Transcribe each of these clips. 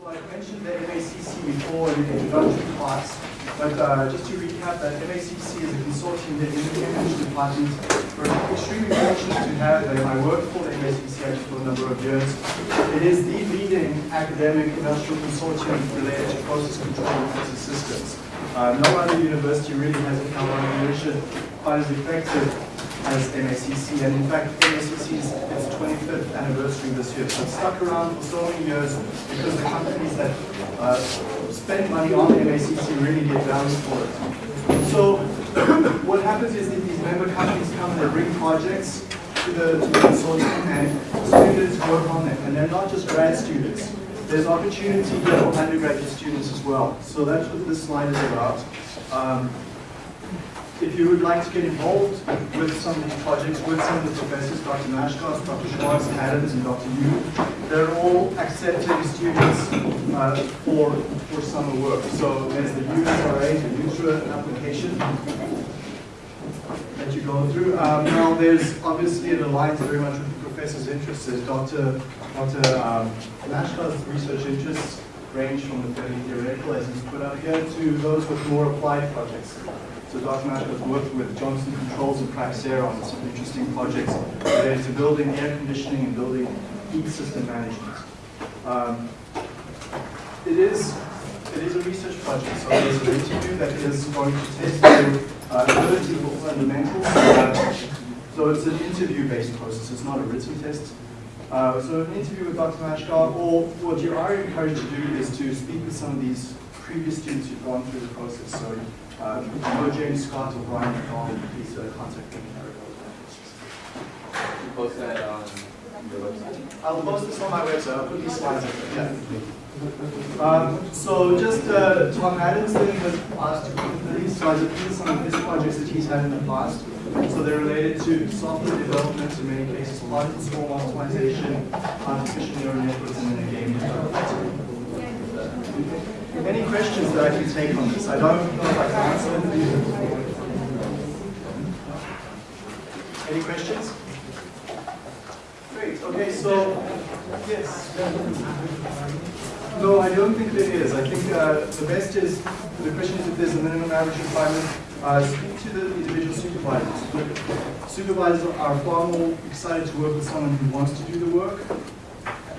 So I mentioned the MACC before in the introductory class, but uh, just to recap that MACC is a consortium that department. We're extremely fortunate to have them. I worked for the MACC actually for a number of years. It is the leading academic industrial consortium related to process control and process systems. Uh, no other university really has a collaboration quite as effective as MACC, and in fact, MACC is 25th anniversary this year. So it's stuck around for so many years because the companies that uh, spend money on MACC really get value for it. So what happens is that these member companies come and they bring projects to the, to the consortium and students work on them. And they're not just grad students. There's opportunity here for undergraduate students as well. So that's what this slide is about. Um, if you would like to get involved with some of these projects with some of the professors, Dr. Mhaskar, Dr. Swartz, Adams, and Dr. Yu, they're all accepting students uh, for, for summer work. So there's the USRA, the USRA application that you go through. Um, now there's obviously it aligns very much with the professor's interests. There's Dr. Dr. Um, research interests range from the fairly theoretical, as he's put up here, to those with more applied projects. So Dr. Nash has worked with Johnson Controls and Praxair on some interesting projects related to building air conditioning and building heat system management. Um, it is it is a research project, so there's an interview that is going to test your uh, ability for fundamentals. Uh, so it's an interview-based process, it's not a written test. Uh, so an interview with Dr. Mhaskar, or what you are encouraged to do is to speak with some of these previous students who've gone through the process. So uh, know James Scott or Brian McDonald, please uh, contact them. You post that on your website? I'll post this on my website. I'll put these slides up there. Yeah. Um, so just uh, Tom Adams then was asked to put these slides up. These are some of his projects that he's had in the past. So they're related to software development in many cases, particle swarm optimization, artificial neural networks, and then game development. Any questions that I can take on this? I don't know if I can answer them. Any questions? Great. Okay, so yes. No, I don't think there is. I think uh, the best is the question is if there's a minimum average requirement. Uh, speak to the individual supervisors. Supervisors are far more excited to work with someone who wants to do the work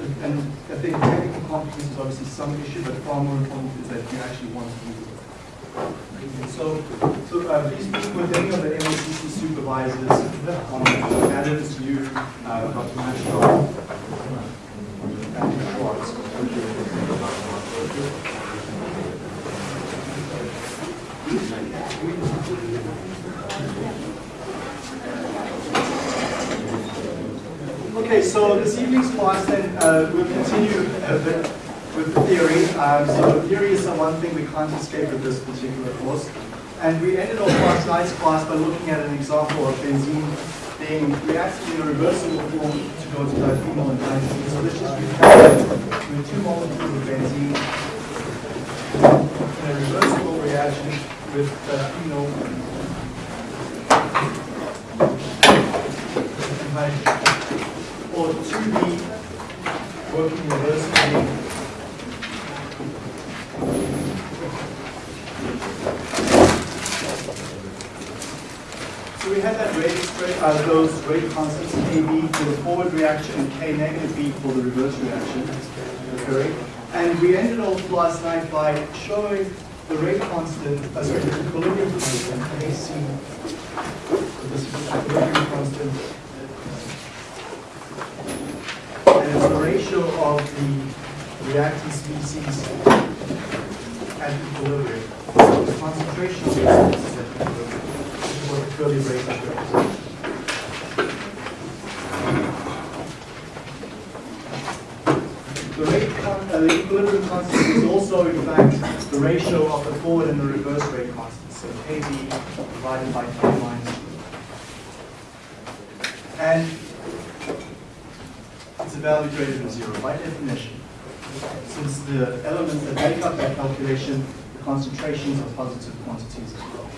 and I think technical competence is obviously some issue, but far more important is that you actually want to do it. So, so uh, please speak with any of the MACC supervisors on Adams, you, uh, Dr. Mhaskar, and Swartz. Okay, so this evening's class then uh, we'll continue a bit with the theory. Um, so theory is the one thing we can't escape with this particular course. And we ended off last class by looking at an example of benzene being reacted in a reversible form to go to diphenyl and. So let's just recap with two molecules of benzene in a reversible reaction with diphenyl and hydrogen or to be working reversibly So we had that rate uh, those rate constants KB for the forward reaction and K negative B for the reverse reaction occurring. And we ended off last night by showing the rate constant, uh, sorry, the equilibrium constant, AC, this equilibrium constant and it's the ratio of the reactant species at equilibrium. So the concentration of the species at equilibrium, is what the curly rate represents. The rate, uh, the equilibrium constant is also, in fact, the ratio of the forward and the reverse rate constant. So Kb divided by K minus. And it's a value greater than zero by definition. Since the elements that make up that calculation, the concentrations are positive quantities as well.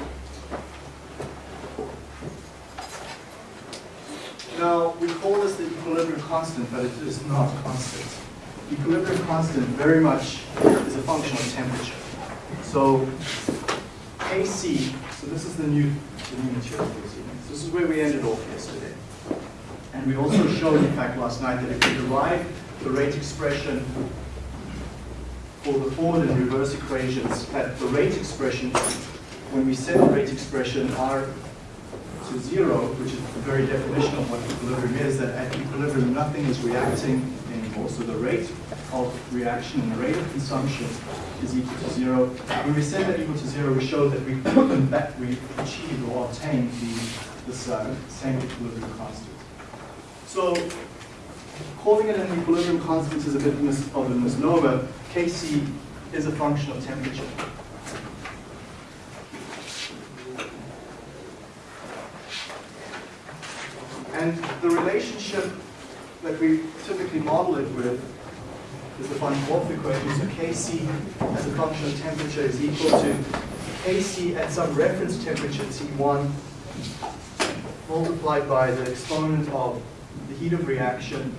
Now, we call this the equilibrium constant, but it is not constant. equilibrium constant very much is a function of temperature. So Kc, so this is the new, the new material. This is where we ended off yesterday. And we also showed, in fact, last night that if we derive the rate expression for the forward and reverse equations, that the rate expression, when we set the rate expression r to zero, which is the very definition of what equilibrium is, that at equilibrium nothing is reacting anymore. So the rate of reaction and the rate of consumption is equal to zero. When we set that equal to zero, we show that we that we achieved or obtained the this uh, same equilibrium constant. So calling it an equilibrium constant is a bit of a misnomer. Kc is a function of temperature. And the relationship that we typically model it with is the von Wolff equation. So Kc as a function of temperature is equal to Kc at some reference temperature T1 multiplied by the exponent of heat of reaction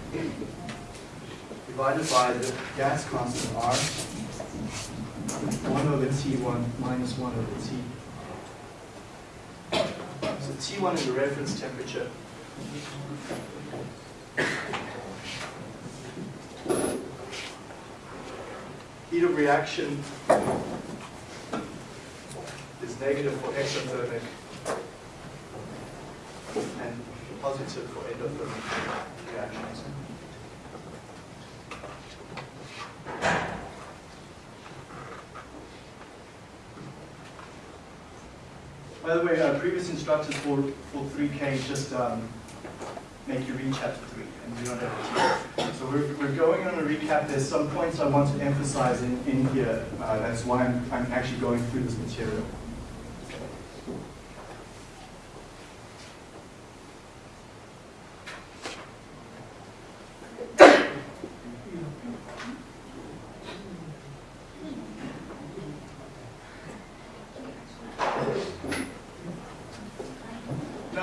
divided by the gas constant R, 1 over T1 minus 1 over T. So T1 is the reference temperature. Heat of reaction is negative for exothermic and positive for endothermic reactions. By the way, uh, previous instructors for, for 3K just um, make you read chapter 3, and you don't have to. So we're, we're going on a recap. There's some points I want to emphasize in, in here. Uh, that's why I'm, I'm actually going through this material.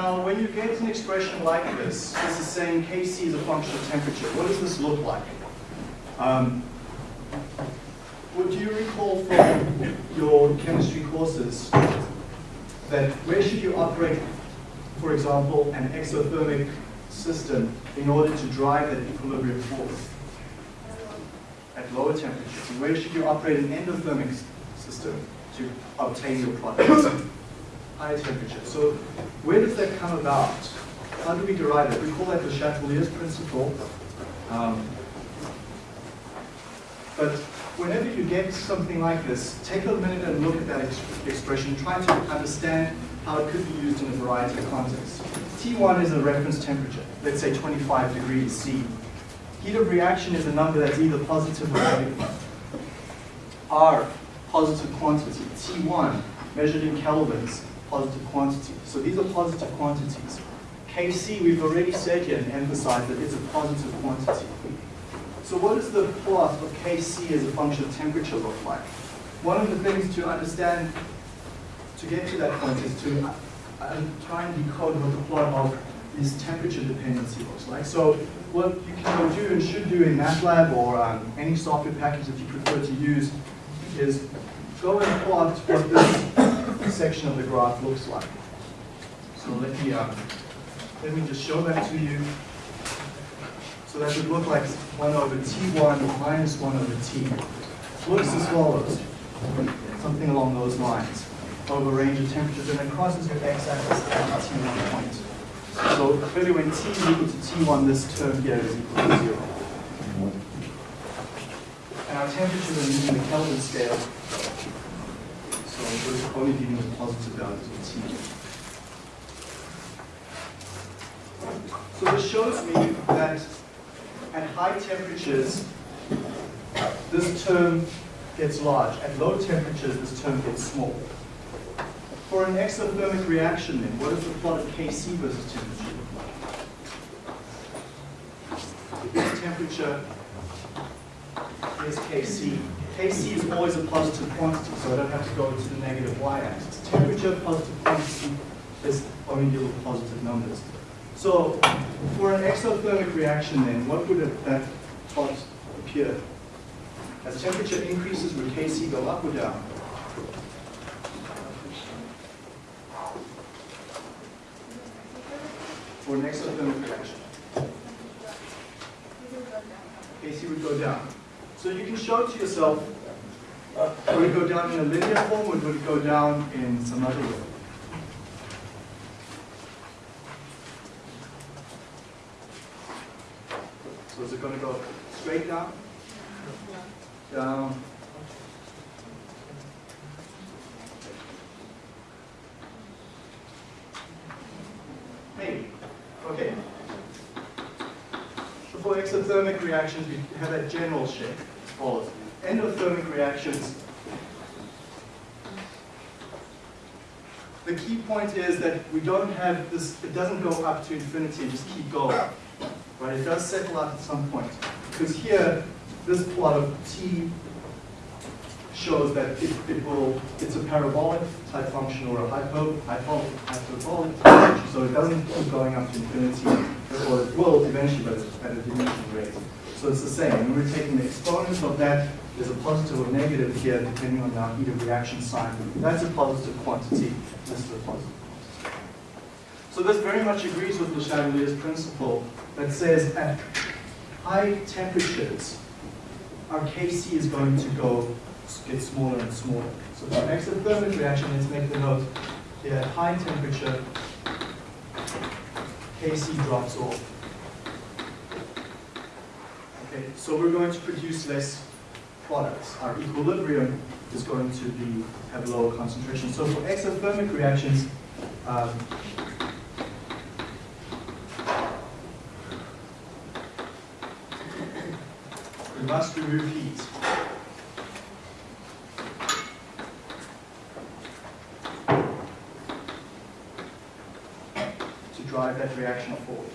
Now, when you get an expression like this, this is saying Kc is a function of temperature. What does this look like? Um, would you recall from your chemistry courses that where should you operate, for example, an exothermic system in order to drive that equilibrium forward? At lower temperatures. And where should you operate an endothermic system to obtain your product? At higher temperature. So where does that come about? How do we derive it? We call that the Chatelier's principle. Um, but whenever you get something like this, take a minute and look at that ex expression, try to understand how it could be used in a variety of contexts. T1 is a reference temperature, let's say 25 degrees C. Heat of reaction is a number that's either positive or negative. R, positive quantity. T1, measured in kelvins, positive quantity. So these are positive quantities. Kc, we've already said here and emphasized that it's a positive quantity. So what does the plot of Kc as a function of temperature look like? One of the things to understand to get to that point is to uh, uh, try and decode what the plot of this temperature dependency looks like. So what you can do and should do in MATLAB or um, any software package that you prefer to use is go and plot what this section of the graph looks like. So let me, um, let me just show that to you. So that would look like 1 over T1 minus 1 over T. Looks as follows, something along those lines, over a range of temperatures, and then crosses your x-axis at the T1 point. So clearly when T is equal to T1, this term here is equal to 0. And our temperatures are using the Kelvin scale, so we're only dealing with positive values of T. So this shows me that at high temperatures, this term gets large. At low temperatures, this term gets small. For an exothermic reaction then, what is the plot of Kc versus temperature look like? Temperature is Kc. Kc is always a positive quantity, so I don't have to go to the negative y-axis. Temperature, positive quantity, is only deal with positive numbers. So for an exothermic reaction then, what would that plot appear? As temperature increases, would Kc go up or down? For an exothermic reaction. Kc would go down. So you can show it to yourself, uh, would it go down in a linear form or would it go down in some other way? So is it going to go straight down? Down. Maybe. Okay. So for exothermic reactions, we have a general shape. Follows. Endothermic reactions. The key point is that we don't have this, it doesn't go up to infinity and just keep going. Right? It does settle out at some point. Because here, this plot of t shows that it, it will, it's a parabolic type function or a hypo, hypo, hyperbolic type function, so it doesn't keep going up to infinity, or it will eventually, but at a diminishing rate. So it's the same. When we're taking the exponents of that, there's a positive or negative here, depending on our heat of reaction sign. That's a positive quantity. This is a positive. So this very much agrees with Le Chatelier's principle that says at high temperatures, our Kc is going to go get smaller and smaller. So for exothermic reaction, let's make the note here at high temperature, Kc drops off. Okay, so we're going to produce less products. Our equilibrium is going to be have lower concentration. So for exothermic reactions, um, we must remove heat. to drive that reaction forward.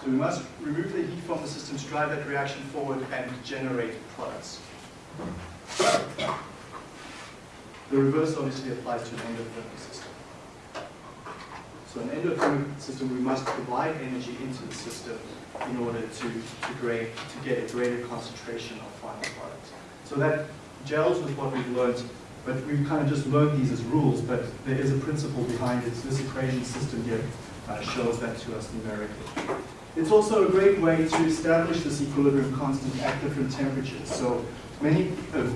So we must remove the heat from the system to drive that reaction forward and generate products. The reverse obviously applies to an endothermic system. So an endothermic system, we must provide energy into the system in order to, to, grade, to get a greater concentration of final products. So that gels with what we've learned, but we've kind of just learned these as rules, but there is a principle behind it. This equation system here uh, shows that to us numerically. It's also a great way to establish this equilibrium constant at different temperatures. So many, uh,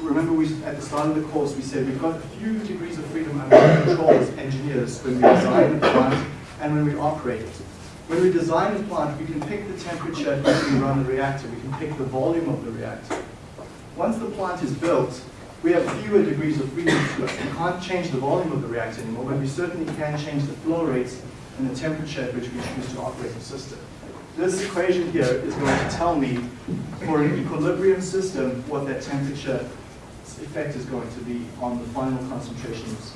remember we, at the start of the course we said we've got a few degrees of freedom under control as engineers when we design a plant and when we operate it. When we design the plant, we can pick the temperature at we run the reactor. We can pick the volume of the reactor. Once the plant is built, we have fewer degrees of freedom to. We can't change the volume of the reactor anymore, but we certainly can change the flow rates and the temperature at which we choose to operate the system. This equation here is going to tell me, for an equilibrium system, what that temperature effect is going to be on the final concentrations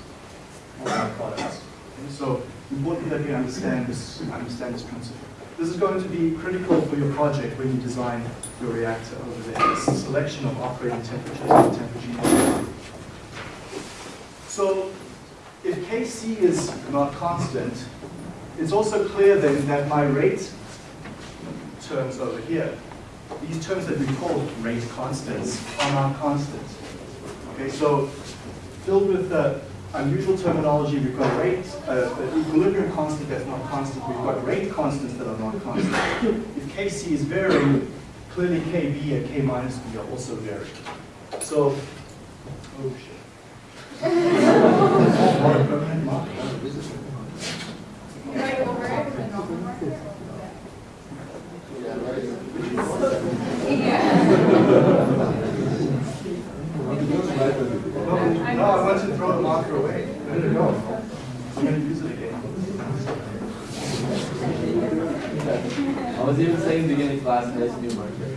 of our products. Okay, so important that we understand this, understand this principle. This is going to be critical for your project when you design your reactor over there. This selection of operating temperatures and temperature. So if Kc is not constant, it's also clear then that my rate terms over here, these terms that we call rate constants are not constant. Okay, so filled with the unusual terminology, we've got rate, uh, equilibrium constant that's not constant, we've got rate constants that are not constant. If Kc is varying, clearly Kb and K minus B are also varying. So, oh shit. No, no, I want to throw the marker away. Where did it go? I'm going to use it again. I was even beginning class, new marker.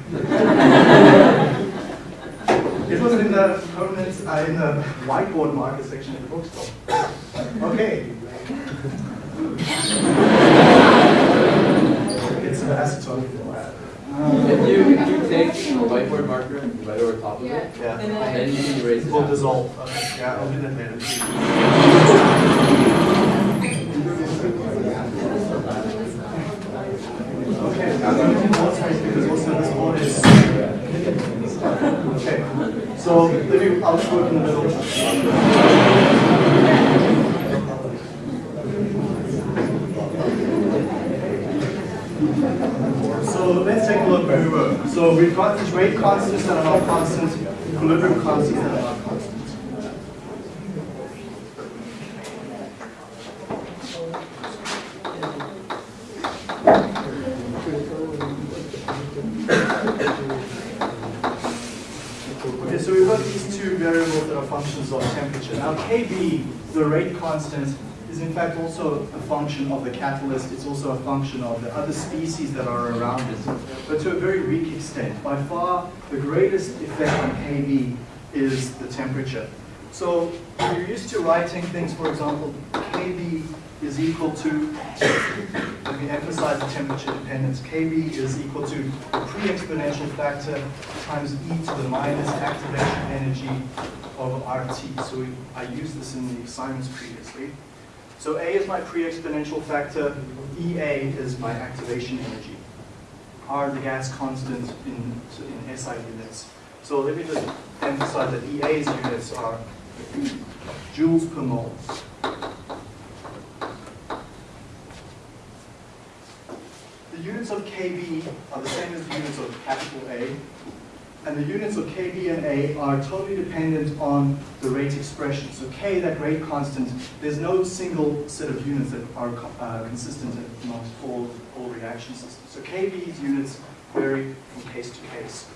It was in the permanent, uh, in the whiteboard marker section in the bookstore. Okay. it's an acetone. If you, if you take a whiteboard marker and write over top of it, Yeah. And and then then you can erase it. Will dissolve. Okay, yeah, I'll do that later. Okay, I'm going to do more space because also this board is. Okay, so I'll just work in the middle. So let's take a look. So we've got these rate constants that are not constant, equilibrium constants that are not constant. Okay, so we've got these two variables that are functions of temperature. Now Kb, the rate constant, is in fact also a function of the catalyst. It's also a function of the other species that are around it, but to a very weak extent. By far, the greatest effect on Kb is the temperature. So you're used to writing things, for example, Kb is equal to, me emphasize the temperature dependence, Kb is equal to pre-exponential factor times e to the minus activation energy of RT. So we, I used this in the assignments previously. So A is my pre-exponential factor, EA is my activation energy. R the gas constant in, in SI units. So let me just emphasize that EA's units are joules per mole. The units of KB are the same as the units of capital A, and the units of KB and A are totally dependent on the rate expression. So K, that rate constant, there's no single set of units that are uh, consistent amongst all, all reaction systems. So KB's units vary from case to case.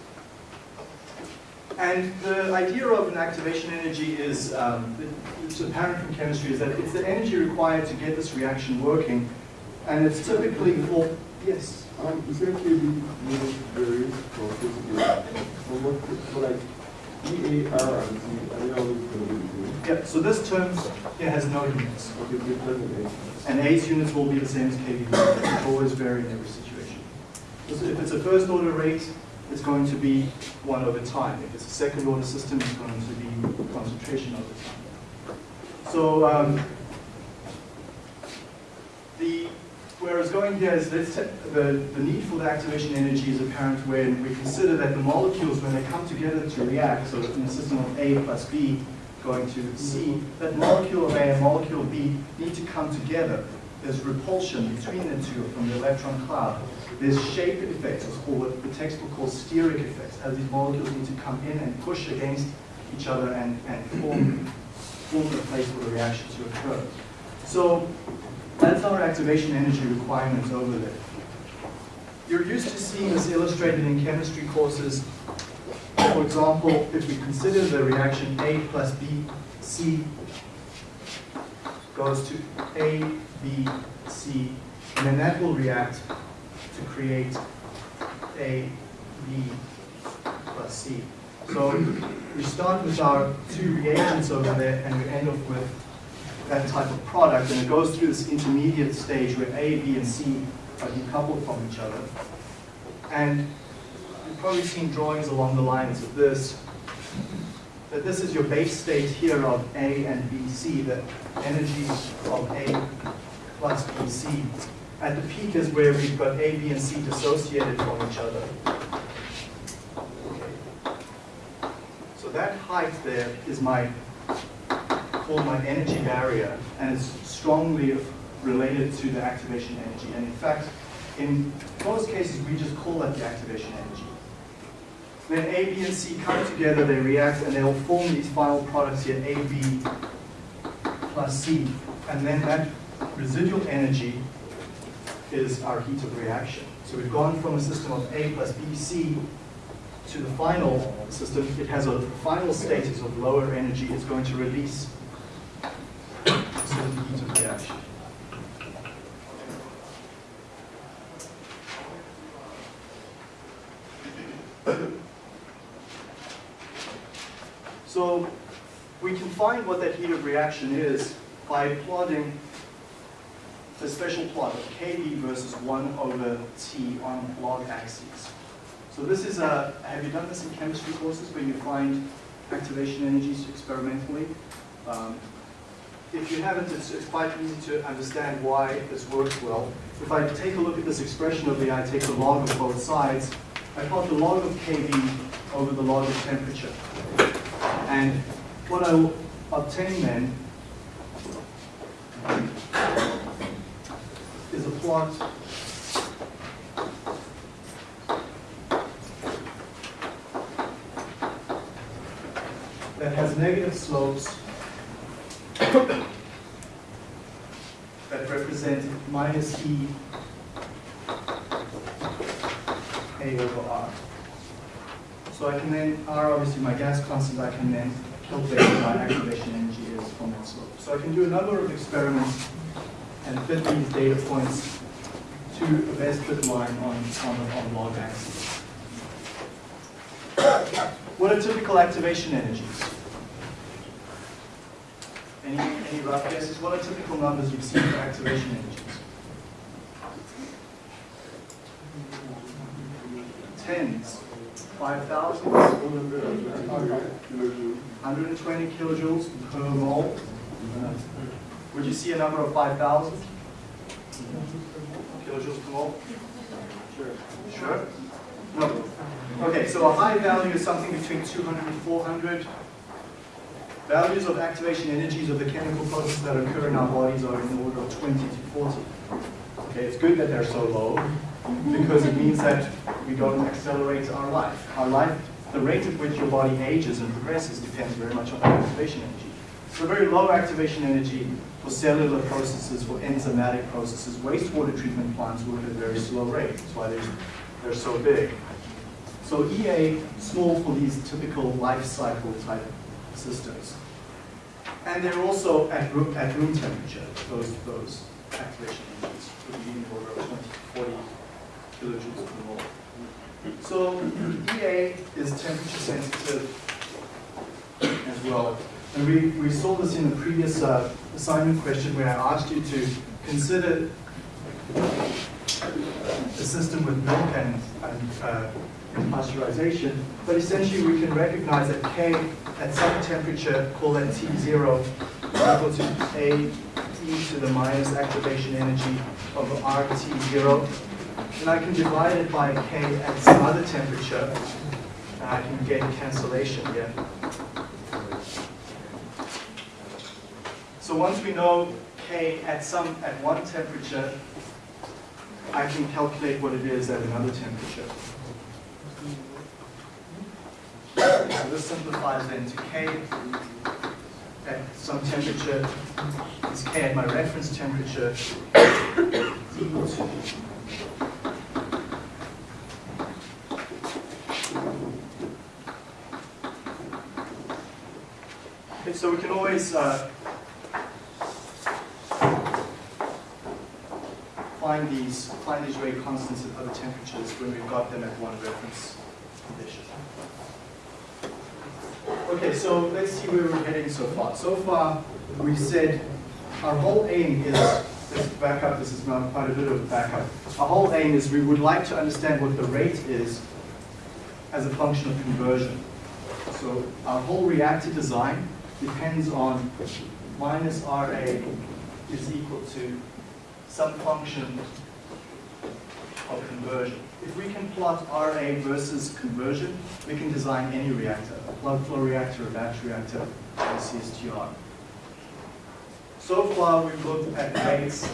And the idea of an activation energy is, um, it's apparent from chemistry, is that it's the energy required to get this reaction working, and it's typically yes, Um, essentially, we varies from case to case. So what, so like E, A, R, and C, are they always going to be yeah, so this term here has no units. Okay, it doesn't. And A's units will be the same as KB, which always vary in every situation. So if it's a first order rate, it's going to be one over time. If it's a second order system, it's going to be concentration over time. So um, the where it's going here is the, the need for the activation energy is apparent when we consider that the molecules, when they come together to react, so in a system of A plus B going to C, that molecule of A and molecule B need to come together. There's repulsion between the two from the electron cloud. There's shape effects, it's called what the textbook calls steric effects, as these molecules need to come in and push against each other and, and form, form the place for the reaction to occur. So that's our activation energy requirements over there. You're used to seeing this illustrated in chemistry courses. For example, if we consider the reaction A plus B, C goes to A, B, C, and then that will react to create A, B plus C. So we start with our two reagents over there and we end up with that type of product, and it goes through this intermediate stage where A, B, and C are decoupled from each other. And you've probably seen drawings along the lines of this, that this is your base state here of A and B, C, the energy of A plus B, C. At the peak is where we've got A, B, and C dissociated from each other. Okay. So that height there is my my energy barrier, and it's strongly related to the activation energy. And in fact, in most cases, we just call that the activation energy. Then A, B, and C come together, they react, and they'll form these final products here, A, B plus C. And then that residual energy is our heat of reaction. So we've gone from a system of A plus B, C to the final system. It has a final status of lower energy. It's going to release of reaction. So we can find what that heat of reaction is by plotting the special plot of Kb versus 1 over T on log axes. So this is a, have you done this in chemistry courses where you find activation energies experimentally? Um, if you haven't, it's, it's quite easy to understand why this works well. If I take a look at this expression over here, I take the log of both sides, I plot the log of Kv over the log of temperature. And what I will obtain then is a plot that has negative slopes that represent minus E A over R. So I can then, R obviously my gas constant, I can then calculate my activation energy is from that slope. So I can do a number of experiments and fit these data points to a best fit line on, on the on log axis. What are typical activation energies? Any, guesses? What are typical numbers you've seen for activation energies? Tens, 5,000, 120 kilojoules per mole. Would you see a number of 5,000 kilojoules per mole? Sure. Sure? No. Okay, so a high value is something between 200 and 400. Values of activation energies of the chemical processes that occur in our bodies are in the order of 20 to 40. Okay, it's good that they're so low because it means that we don't accelerate our life. Our life, the rate at which your body ages and progresses depends very much on activation energy. So very low activation energy for cellular processes, for enzymatic processes, wastewater treatment plants work at a very slow rate. That's why they're, they're so big. So EA, small for these typical life cycle type systems. And they're also at room, at room temperature, those, those activation energies would be in the order of 20 40 kilojoules per mole. So EA is temperature sensitive as well. And we, we saw this in the previous uh, assignment question where I asked you to consider a system with milk and, and uh, pasteurization, but essentially we can recognize that K at some temperature, call that T0, equal to A e to the minus activation energy of RT0. And I can divide it by K at some other temperature, and I can get cancellation here. So once we know K at some, at one temperature, I can calculate what it is at another temperature. So this simplifies then to K at some temperature, K at my reference temperature, Okay, so we can always uh, find these find these rate constants at other temperatures when we've got them at one reference condition. Okay, so let's see where we're heading so far. So far, we said our whole aim is, let's back up, this is now quite a bit of a backup. Our whole aim is we would like to understand what the rate is as a function of conversion. So our whole reactor design depends on minus RA is equal to some function of conversion. If we can plot RA versus conversion, we can design any reactor, a plug flow reactor, a batch reactor, or a CSTR. So far, we've looked at rates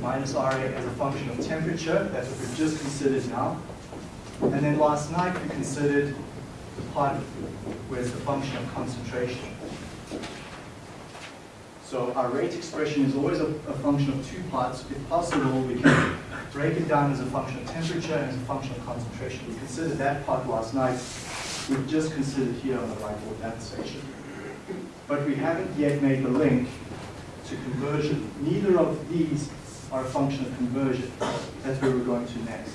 minus RA as a function of temperature. That's what we've just considered now. And then last night, we considered the part where it's the function of concentration. So our rate expression is always a, a, function of two parts. If possible, we can break it down as a function of temperature and as a function of concentration. We considered that part last night. We've just considered here on the whiteboard that section. But we haven't yet made the link to conversion. Neither of these are a function of conversion. That's where we're going to next.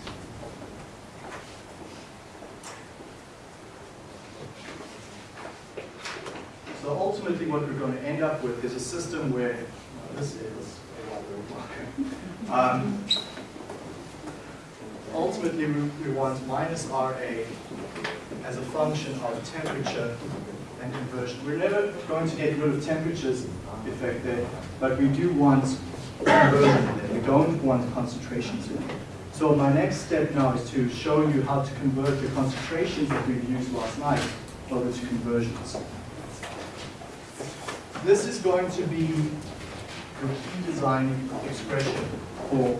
So ultimately what we're going to end up with is a system where, well, this is, a um, ultimately we, we want minus RA as a function of temperature and conversion. We're never going to get rid of temperature's effect there, but we do want conversion there. We don't want concentrations in there. So my next step now is to show you how to convert the concentrations that we've used last night over to conversions. This is going to be your key design expression for,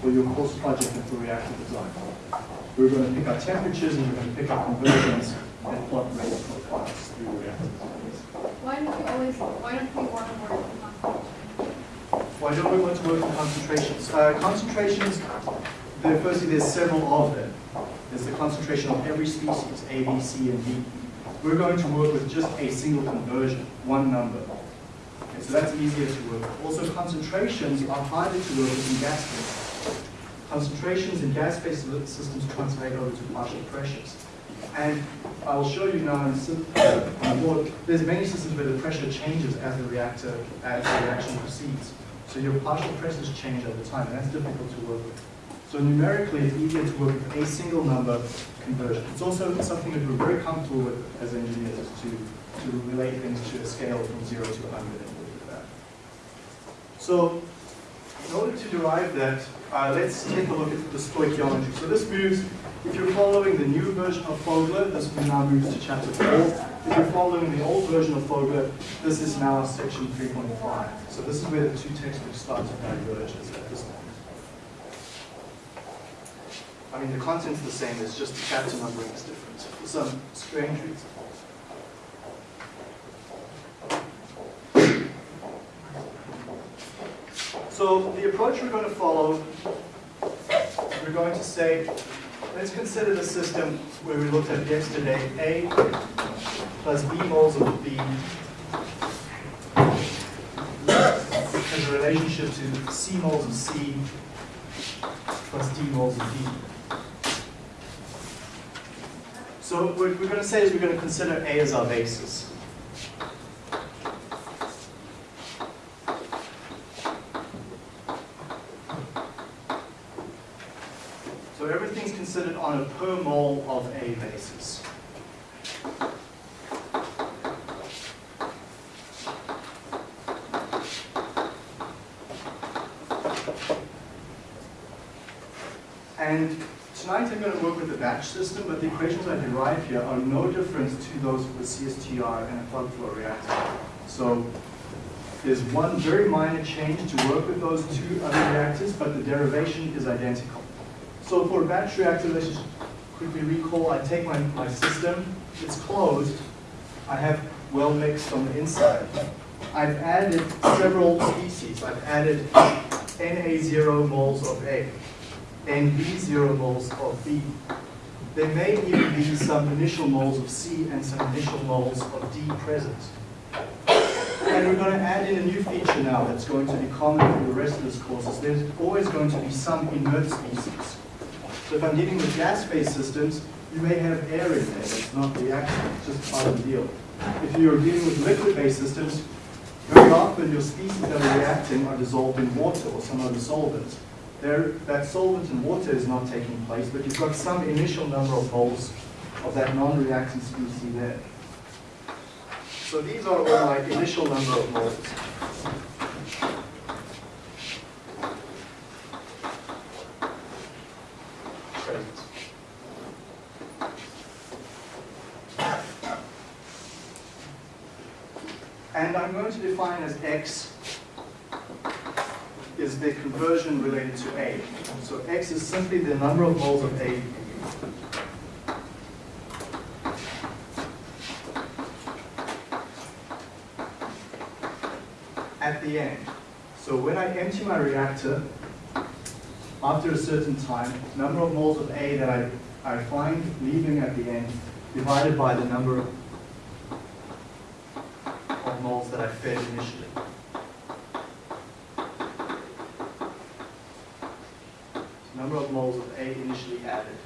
for your course project and for reactor design. We're going to pick our temperatures and we're going to pick our conversions and plot rate profiles through the reactor. Why don't we always, why don't we want to work with concentration? Why don't we want to work concentrations? Uh, concentrations, there, firstly, there's several of them. There's the concentration of every species, A, B, C, and D. We're going to work with just a single conversion, one number. Okay, so that's easier to work with. Also, concentrations are harder to work with in gas phases. Concentrations in gas phase systems translate over to partial pressures. And I will show you now in sim- uh, the board, there's many systems where the pressure changes as the reactor, as the reaction proceeds. So your partial pressures change over time, and that's difficult to work with. So numerically, it's easier to work with a single number conversion. It's also something that we're very comfortable with as engineers, is to, to relate things to a scale from zero to 100 and with that. So in order to derive that, uh, let's take a look at the stoichiometry. So this moves, if you're following the new version of Fogler, this now moves to chapter 4. If you're following the old version of Fogler, this is now section 3.5. So this is where the two textbooks start to diverge at this point. I mean, the content's the same, it's just the chapter numbering is different for some strange reason. So the approach we're going to follow, we're going to say, let's consider the system where we looked at yesterday, A plus B moles of B has a relationship to C moles of C plus D moles of D. So what we're going to say is we're going to consider A as our basis. So everything's considered on a per mole of A basis. And tonight I'm going to work with the batch system, but the equations I derive here are no different to those for CSTR and a plug flow reactor. So there's one very minor change to work with those two other reactors, but the derivation is identical. So for a batch reactor, let's just quickly recall, I take my, my system, it's closed, I have well mixed on the inside. I've added several species. I've added Na0 moles of A, NB0 moles of B. There may even be some initial moles of C and some initial moles of D present. And we're going to add in a new feature now that's going to be common for the rest of this course. is There's always going to be some inert species. So if I'm dealing with gas-phase systems, you may have air in there that's not reacting, it's just part of the deal. If you're dealing with liquid-based systems, very often your species that are reacting are dissolved in water or some other solvent. There, that solvent and water is not taking place, but you've got some initial number of moles of that non-reacting species there. So these are all my initial number of moles. And I'm going to define as X the conversion related to A. So X is simply the number of moles of A at the end. So when I empty my reactor, after a certain time, number of moles of A that I, I find leaving at the end divided by the number of moles that I fed initially. Number of moles of A initially added.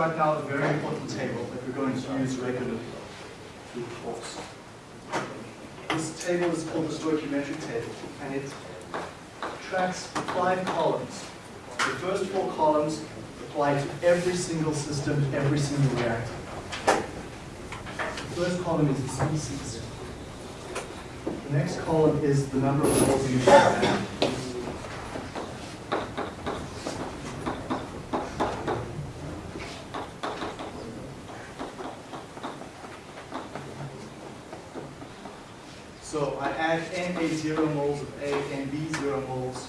Construct now a very important table that we're going to use regularly through the course. This table is called the stoichiometric table, and it tracks five columns. The first four columns apply to every single system, every single reactor. The first column is the species. The next column is the number of moles you should have. So I add Na zero moles of A, Nb zero moles,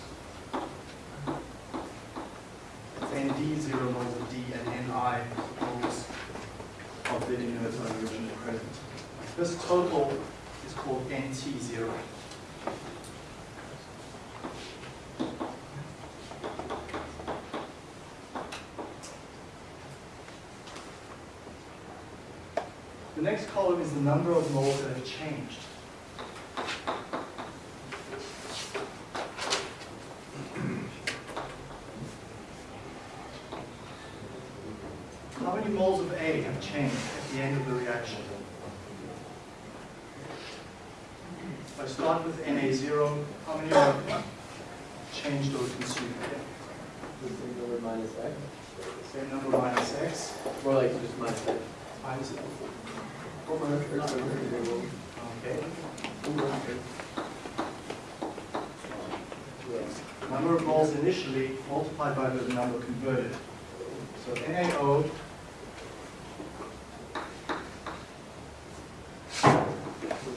Nd zero moles of D, and Ni moles of the inert hydrogen present. This total is called Nt zero. The next column is the number of moles that have changed. How many moles of A have changed at the end of the reaction? If I start with Na0, how many are changed or consumed? The same number minus x. Same number minus X, More like just minus x. are there? okay. Number of moles initially multiplied by the number converted. So NaO We'll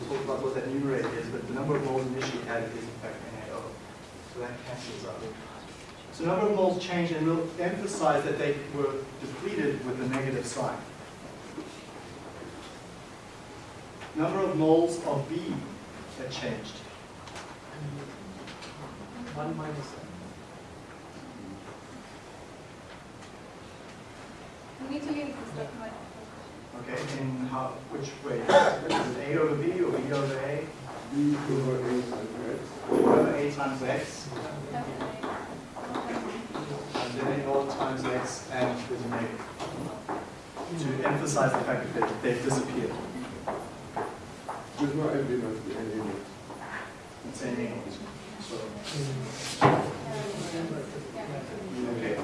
talk about what that numerator is, but the number of moles initially added is in fact NaO. So that cancels out. So number of moles changed, and we'll emphasize that they were depleted with a negative sign. Number of moles of B that changed. One minus x. We need to use this document. Okay, in how, which way? Is it A over B or B over A? B over A times X. B over A times X, and then A naught times X, and there's a negative. To emphasize the fact that they- they've disappeared. There's no evidence in any of it. It's A naught. So, okay.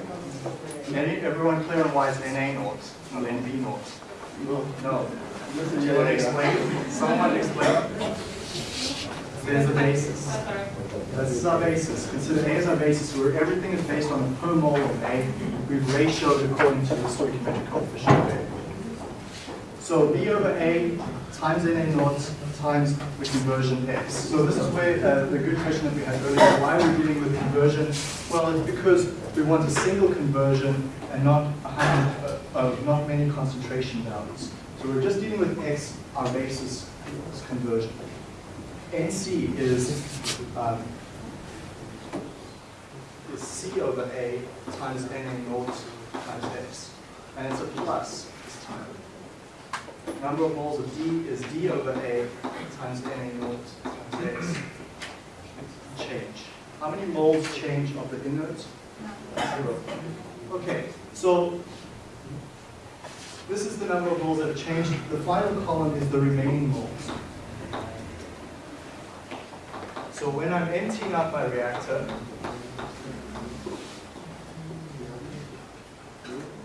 Any, everyone clear on why it's NA naught, not NB naught? No. No. Listen, Do you want to explain? Someone explain. There's a basis. This is our basis. Consider A as our basis where everything is based on the per mole of A. We've ratioed according to the stoichiometric coefficient of A. So B over A times NA naught times the conversion X. So this is where uh, the good question that we had earlier, why are we dealing with conversion? Well, it's because we want a single conversion and not a hundred, uh, uh, not many concentration values. So we're just dealing with X, our basis is conversion. NC is, um, is C over A times NA naught times X. And it's a plus this time. Number of moles of D is D over A times NA naught times X. Change. How many moles change of the inert? Zero. Okay, so this is the number of moles that have changed. The final column is the remaining moles. So when I'm emptying out my reactor,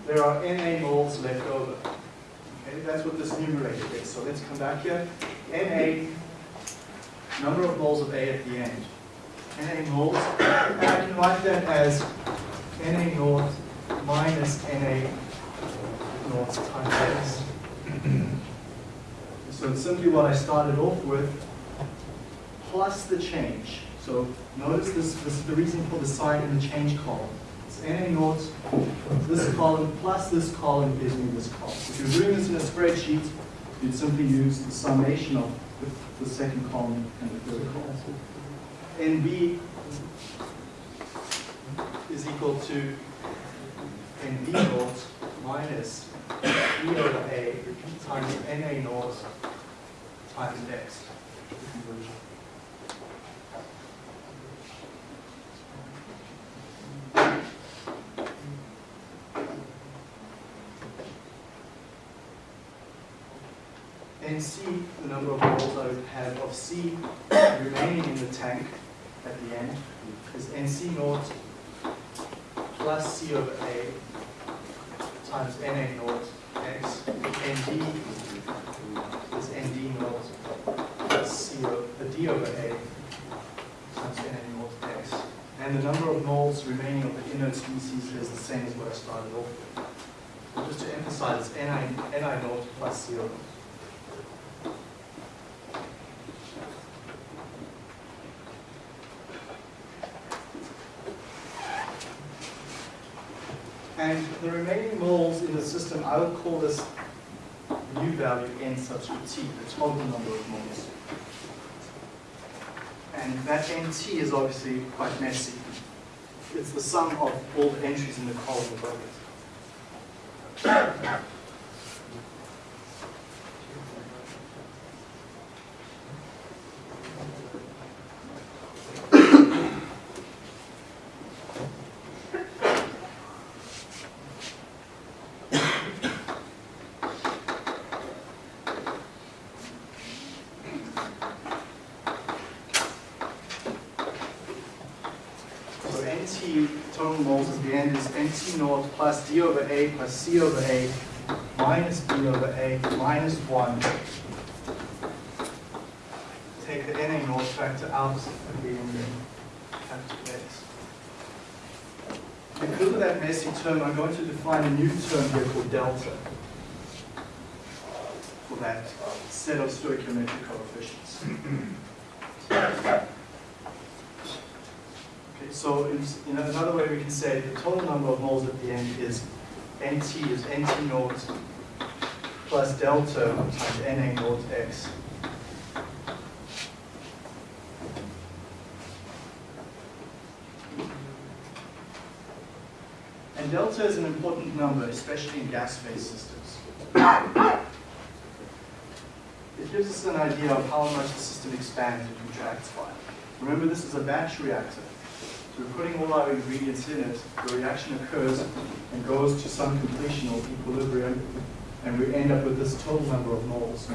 there are Na moles left over. Okay, that's what this numerator is. So let's come back here. Na, number of moles of A at the end. Na moles, and I can write that as Na naught minus Na naught times X. So it's simply what I started off with, plus the change. So notice this, this is the reason for the sign in the change column. It's Na naught, this column plus this column gives me this column. If you're doing this in a spreadsheet, you'd simply use the summation of the, the second column and the third column. NB is equal to NB naught minus E over A times NA naught times X. NC, the number of moles I have of C remaining in the tank at the end, is NC naught plus C over A times NA naught X, ND is ND naught plus C the D over A times NA naught X. And the number of moles remaining of the inert species is the same as what I started off with. Just to emphasize, Ni, Ni naught plus C over. And the remaining moles in the system, I would call this new value n subscript t, the total number of moles. And that nt is obviously quite messy. It's the sum of all the entries in the column above it. So NT total moles at the end is NT naught plus D over A plus C over A minus B over A minus 1. Take the NA naught factor out of the capital X. Because of that messy term, I'm going to define a new term here called delta for that set of stoichiometric coefficients. Okay, so in, another way we can say the total number of moles at the end is NT is NT naught plus delta times NA naught X. And delta is an important number, especially in gas phase systems. It gives us an idea of how much the system expands and contracts by. Remember, this is a batch reactor. We're putting all our ingredients in it, the reaction occurs and goes to some completion or equilibrium, and we end up with this total number of moles.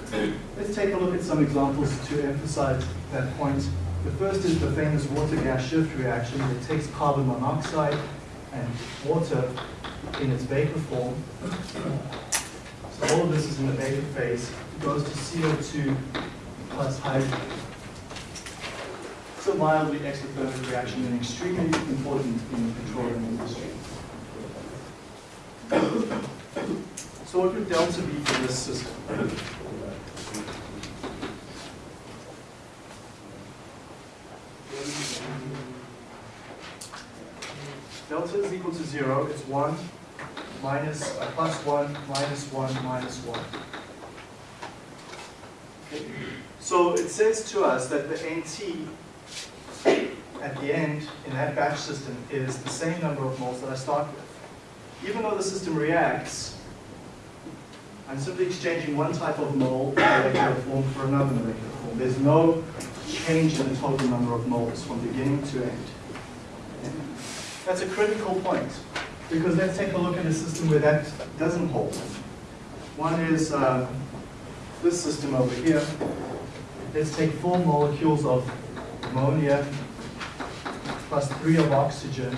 Let's take a look at some examples to emphasize that point. The first is the famous water-gas shift reaction that takes carbon monoxide and water in its vapor form. So all of this is in the vapor phase, it goes to CO2 plus hydrogen. It's a mildly exothermic reaction and extremely important in the petroleum industry. So what would delta be for this system? Delta is equal to zero, it's one, minus, uh, plus one, minus one, minus one. Okay. So it says to us that the NT at the end in that batch system is the same number of moles that I start with. Even though the system reacts, I'm simply exchanging one type of mole molecular form for another molecular form. There's no change in the total number of moles from beginning to end. That's a critical point, because let's take a look at a system where that doesn't hold. One is uh, this system over here. Let's take four molecules of ammonia plus three of oxygen,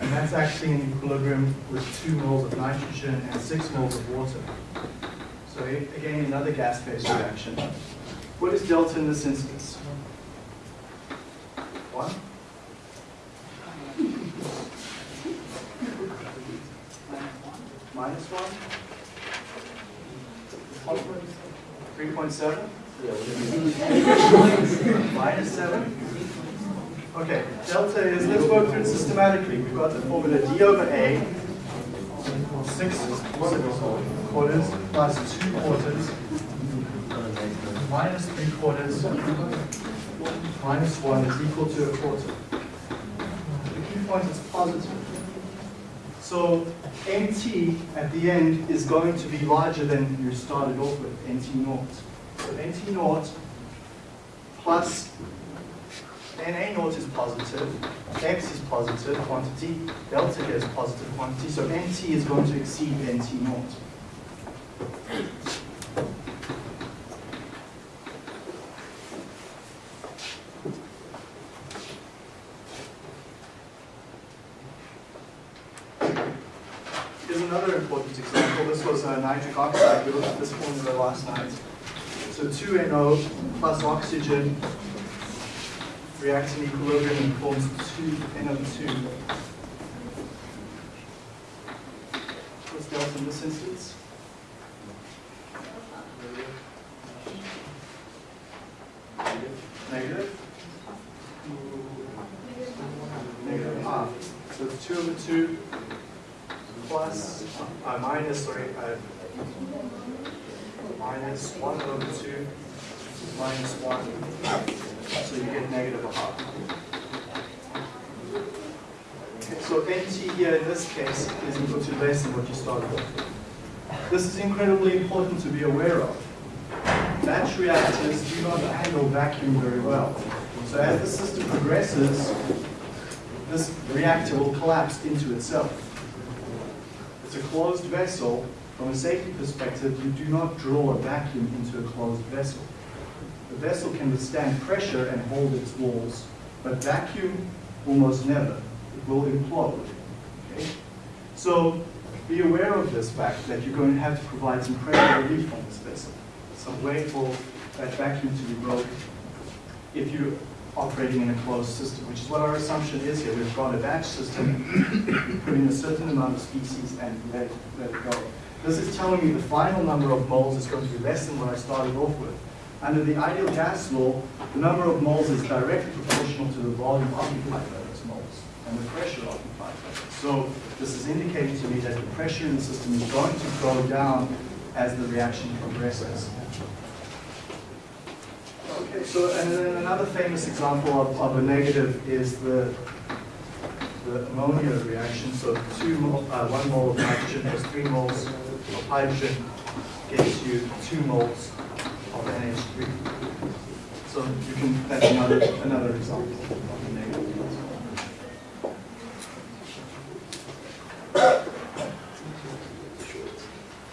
and that's actually in equilibrium with two moles of nitrogen and six moles of water. So again, another gas phase reaction. What is delta in this instance? One? Minus one? Three point seven? Minus seven? Okay, delta is, let's work through it systematically. We've got the formula d over a, six quarters plus two quarters, minus three quarters, minus one is equal to a quarter. The key point is positive. So nt at the end is going to be larger than you started off with, nt naught of NT naught plus NA naught is positive, X is positive quantity, delta is positive quantity, so NT is going to exceed NT naught. Here's another important example. This was a nitric oxide. We looked at this formula last night. So 2NO plus oxygen reacts in equilibrium and forms 2NO2. What's delta in this instance? Negative? Negative half. So it's 2 over 2 plus, uh, minus, sorry, uh, minus 1 over 2 minus 1. So you get negative a half. So NT here in this case is equal to less than what you started with. This is incredibly important to be aware of. Batch reactors do not handle vacuum very well. So as the system progresses, this reactor will collapse into itself. It's a closed vessel. From a safety perspective, you do not draw a vacuum into a closed vessel. The vessel can withstand pressure and hold its walls, but vacuum almost never. It will implode. Okay? So be aware of this fact that you're going to have to provide some pressure relief on this vessel, some way for that vacuum to be broken if you're operating in a closed system, which is what our assumption is here. We've got a batch system, put in a certain amount of species and let let it go. This is telling me the final number of moles is going to be less than what I started off with. Under the ideal gas law, the number of moles is directly proportional to the volume occupied by those moles and the pressure occupied by those. So this is indicating to me that the pressure in the system is going to go down as the reaction progresses. Okay, so and then another famous example of, of a negative is the the ammonia reaction. So two uh, one mole of nitrogen plus three moles of hydrogen gets you two moles of NH3. So you can that's another another example of a negative.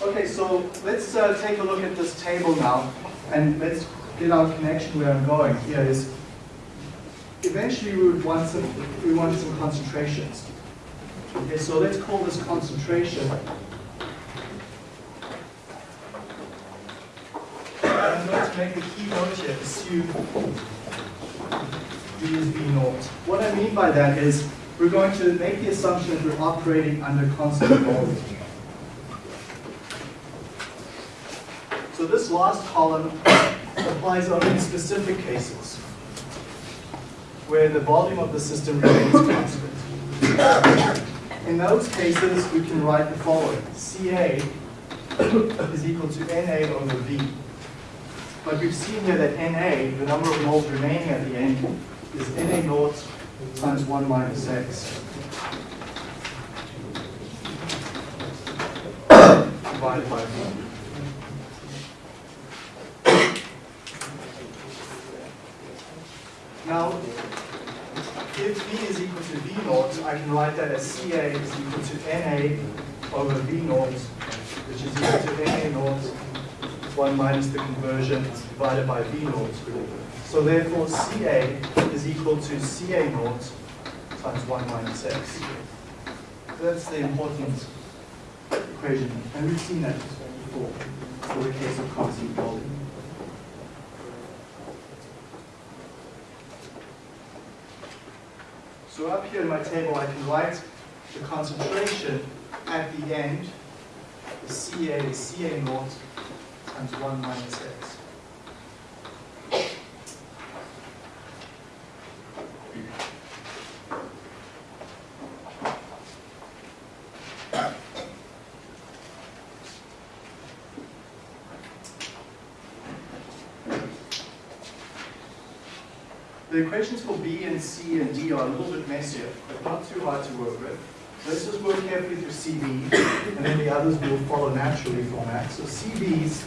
Okay, so let's uh, take a look at this table now, and let's get our connection where I'm going here is eventually we would want some we want some concentrations. Okay, so let's call this concentration. I'm going to make a key note here, assume V is V naught. What I mean by that is we're going to make the assumption that we're operating under constant volume. So this last column applies only in specific cases where the volume of the system remains constant. In those cases, we can write the following. CA is equal to NA over V. But we've seen here that NA, the number of moles remaining at the end, is NA naught times 1 minus X. Divided by V. Now, if V is equal to V naught, I can write that as CA is equal to NA over V naught, which is equal to NA 1 minus the conversion divided by V naught. So therefore, CA is equal to CA naught times 1 minus X. That's the important equation, and we've seen that before for the case of constant volume. So up here in my table, I can write the concentration at the end, the Ca Ca naught times 1 minus x. The equations for B and C and D are a little bit messier, but not too hard to work with. Let's just work carefully through CB, and then the others will follow naturally from that. So CB's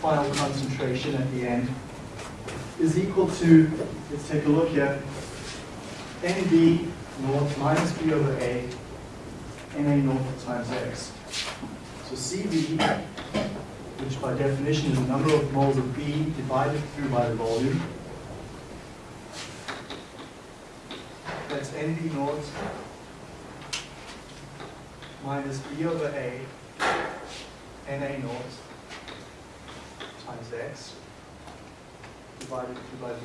final concentration at the end is equal to, let's take a look here, NB naught minus B over A, NA naught times X. So CB, which by definition is the number of moles of B divided through by the volume, that's NB naught minus b over a na naught times x divided by V.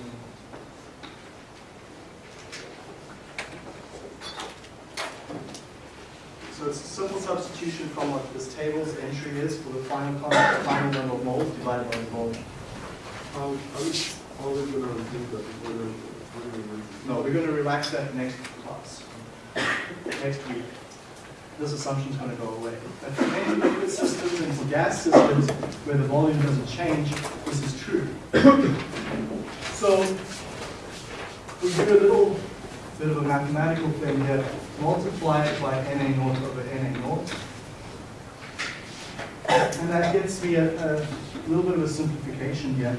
So it's a simple substitution from what this table's entry is for the final con- final number of moles divided by the volume. How, are we always gonna think that before the, before the, No, we're going to relax that next class, next week. This assumption is going to go away. But for many liquid systems and for gas systems where the volume doesn't change, this is true. So we do a little bit of a mathematical thing here. Multiply it by Na naught over Na naught. And that gets me a, a little bit of a simplification here.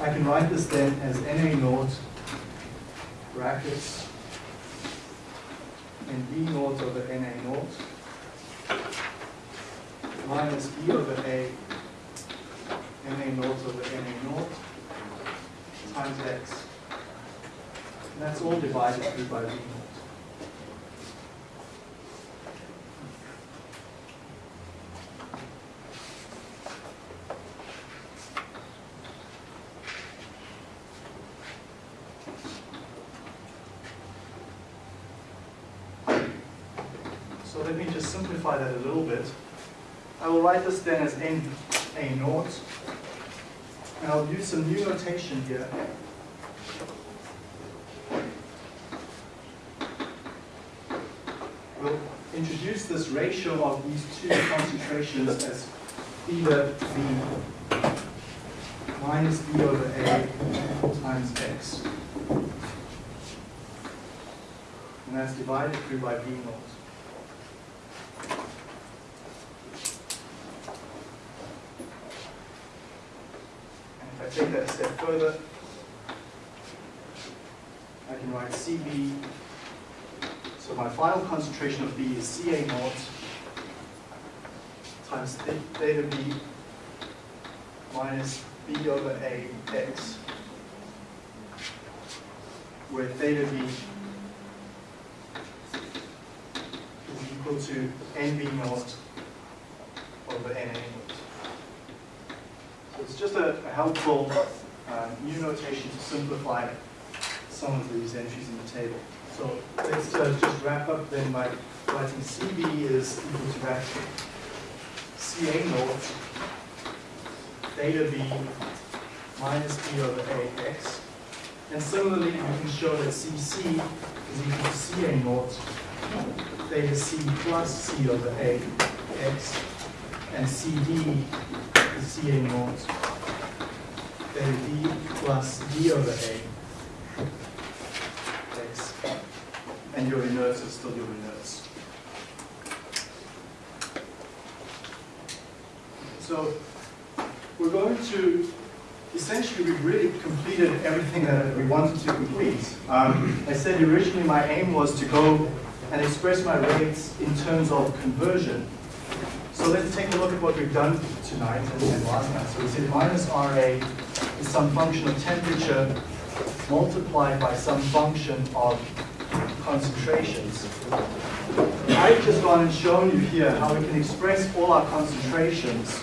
I can write this then as Na naught brackets and B naught over Na naught minus B over A Na naught over Na naught times X. And that's all divided through by V naught. So let me just simplify that a little bit. I will write this then as n a naught. And I'll use some new notation here. We'll introduce this ratio of these two concentrations as theta b minus b over a times x. And that's divided through by V naught. And if I take that a step further, I can write Cb. So my final concentration of B is Ca naught times th- theta B minus B over A x, where theta B is equal to NB naught over NA naught. So it's just a, a helpful new notation to simplify some of these entries in the table. So let's uh, just wrap up then by writing CB is equal to that CA naught theta B minus B over AX. And similarly, we can show that CC is equal to CA naught theta C plus C over AX. And CD is CA naught theta D plus D over A x. And your inerts is still your inerts. So we're going to, essentially, we've really completed everything that we wanted to complete. Um, I said originally my aim was to go and express my rates in terms of conversion. So let's take a look at what we've done tonight and, and last night. So we said minus RA is some function of temperature multiplied by some function of concentrations. I've just gone and shown you here how we can express all our concentrations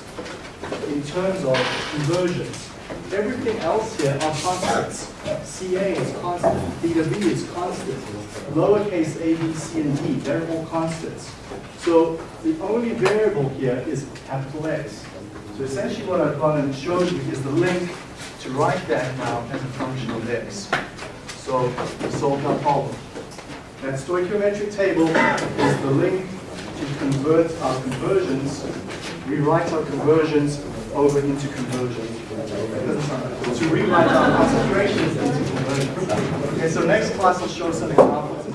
in terms of conversions. Everything else here are constants. Ca is constant, theta b is constant, lowercase a, b, c, and d, they're all constants. So the only variable here is capital X. So essentially what I've gone and showed you is the link to write that now as a function of x. So we solved our problem. That stoichiometric table is the link to convert our conversions, rewrite our conversions over into conversions. To rewrite our concentrations into conversions. Okay, so next class I'll show some examples